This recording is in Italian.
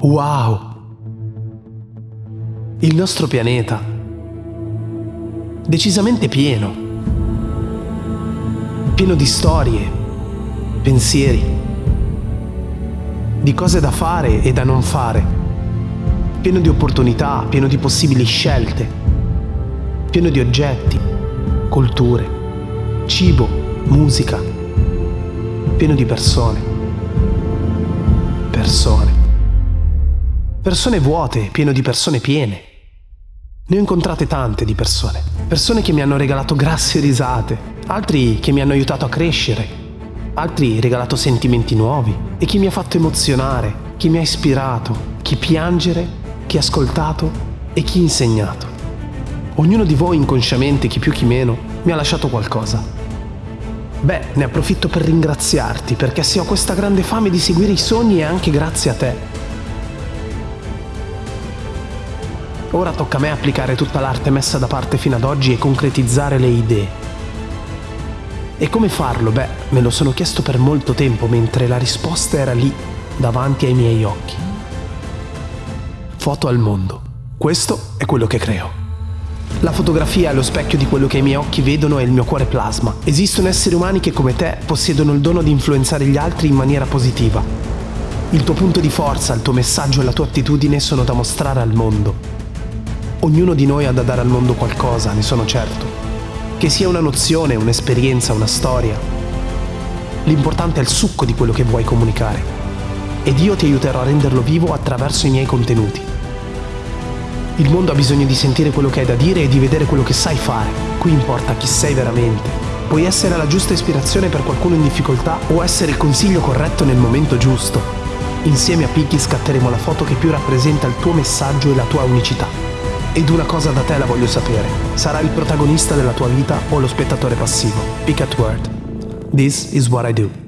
Wow! Il nostro pianeta. Decisamente pieno. Pieno di storie, pensieri, di cose da fare e da non fare. Pieno di opportunità, pieno di possibili scelte. Pieno di oggetti, culture, cibo, musica. Pieno di persone persone. Persone vuote, pieno di persone piene. Ne ho incontrate tante di persone. Persone che mi hanno regalato grasse risate, altri che mi hanno aiutato a crescere, altri regalato sentimenti nuovi e chi mi ha fatto emozionare, chi mi ha ispirato, chi piangere, chi ha ascoltato e chi insegnato. Ognuno di voi inconsciamente, chi più chi meno, mi ha lasciato qualcosa Beh, ne approfitto per ringraziarti perché se ho questa grande fame di seguire i sogni è anche grazie a te. Ora tocca a me applicare tutta l'arte messa da parte fino ad oggi e concretizzare le idee. E come farlo? Beh, me lo sono chiesto per molto tempo mentre la risposta era lì, davanti ai miei occhi. Foto al mondo. Questo è quello che creo. La fotografia è lo specchio di quello che i miei occhi vedono e il mio cuore plasma. Esistono esseri umani che come te possiedono il dono di influenzare gli altri in maniera positiva. Il tuo punto di forza, il tuo messaggio e la tua attitudine sono da mostrare al mondo. Ognuno di noi ha da dare al mondo qualcosa, ne sono certo. Che sia una nozione, un'esperienza, una storia. L'importante è il succo di quello che vuoi comunicare. Ed io ti aiuterò a renderlo vivo attraverso i miei contenuti. Il mondo ha bisogno di sentire quello che hai da dire e di vedere quello che sai fare. Qui importa chi sei veramente. Puoi essere la giusta ispirazione per qualcuno in difficoltà o essere il consiglio corretto nel momento giusto. Insieme a Piggy scatteremo la foto che più rappresenta il tuo messaggio e la tua unicità. Ed una cosa da te la voglio sapere. Sarai il protagonista della tua vita o lo spettatore passivo? Pick at word. This is what I do.